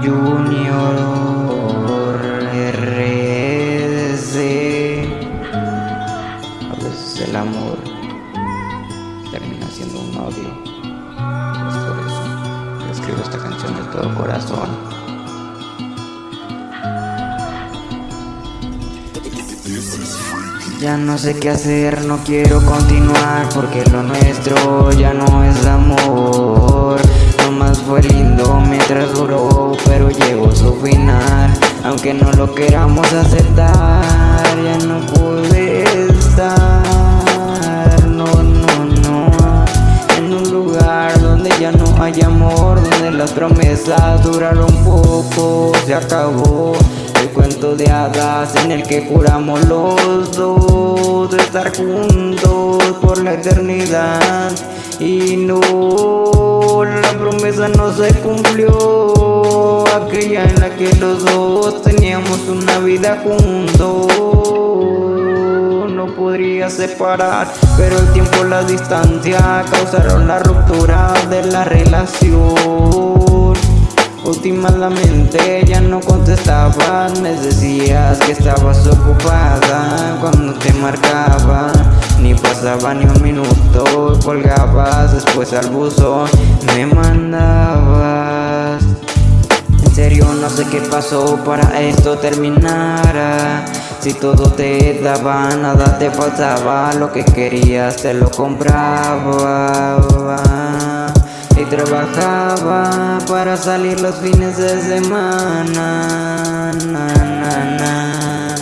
Junior RDC A veces el amor termina siendo un odio. Es por eso que escribo esta canción de todo corazón. Ya no sé qué hacer, no quiero continuar porque lo nuestro ya no es amor. Fue lindo mientras duró, pero llegó su final. Aunque no lo queramos aceptar, ya no pude estar. No, no, no. En un lugar donde ya no hay amor, donde las promesas duraron poco, se acabó cuento de hadas en el que juramos los dos estar juntos por la eternidad. Y no, la promesa no se cumplió, aquella en la que los dos teníamos una vida juntos. No podría separar Pero el tiempo, la distancia causaron la ruptura de la relación Últimamente ya no contestabas, me decías que estabas ocupada cuando te marcaba. Ni pasaba ni un minuto, colgabas, después al buzón me mandabas. En serio no sé qué pasó para esto terminara. Si todo te daba, nada te faltaba, lo que querías te lo compraba trabajaba para salir los fines de semana. Na, na, na,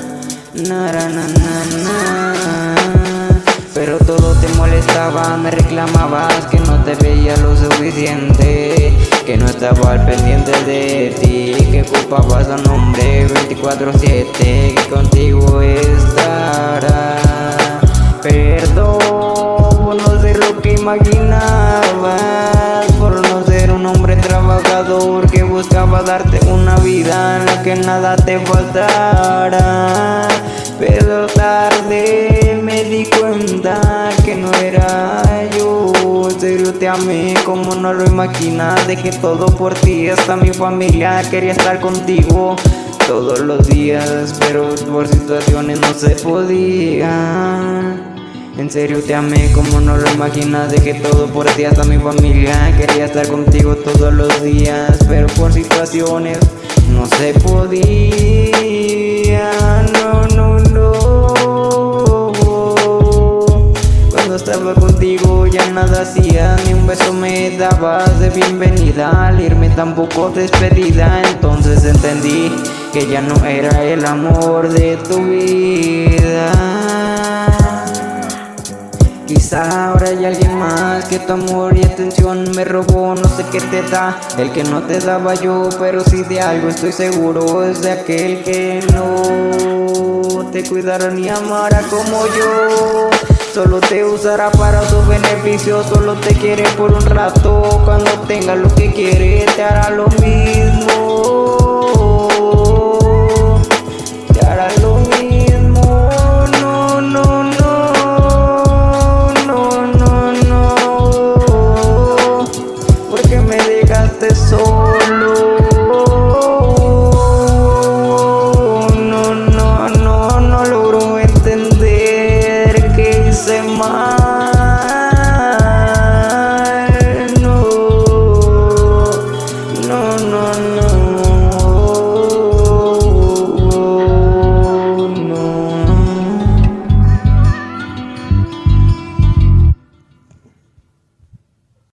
Pero todo te molestaba, me reclamabas que no te veía lo suficiente, que no estaba al pendiente de ti, que ocupabas a nombre 24-7, que contigo estará. Que buscaba darte una vida en la que nada te faltara. Pero tarde me di cuenta que no era yo. Serio te amé como no lo imaginas. Dejé todo por ti, hasta mi familia quería estar contigo todos los días, pero por situaciones no se podía. En serio te amé como no lo imaginas Dejé todo por ti hasta mi familia. Quería estar contigo todos los días Pero por situaciones no se podía. No, no, no. Cuando estaba contigo ya nada hacía Ni un beso me dabas de bienvenida. Al irme tampoco despedida Entonces entendí que ya no era el amor de tu vida Quizá ahora hay alguien más que tu amor y atención me robó No sé qué te da, el que no te daba yo Pero si de algo estoy seguro es de aquel que no Te cuidará ni amará como yo. Solo te usará para su beneficio Solo te quiere por un rato. Cuando tenga lo que quiere te hará lo mismo soul.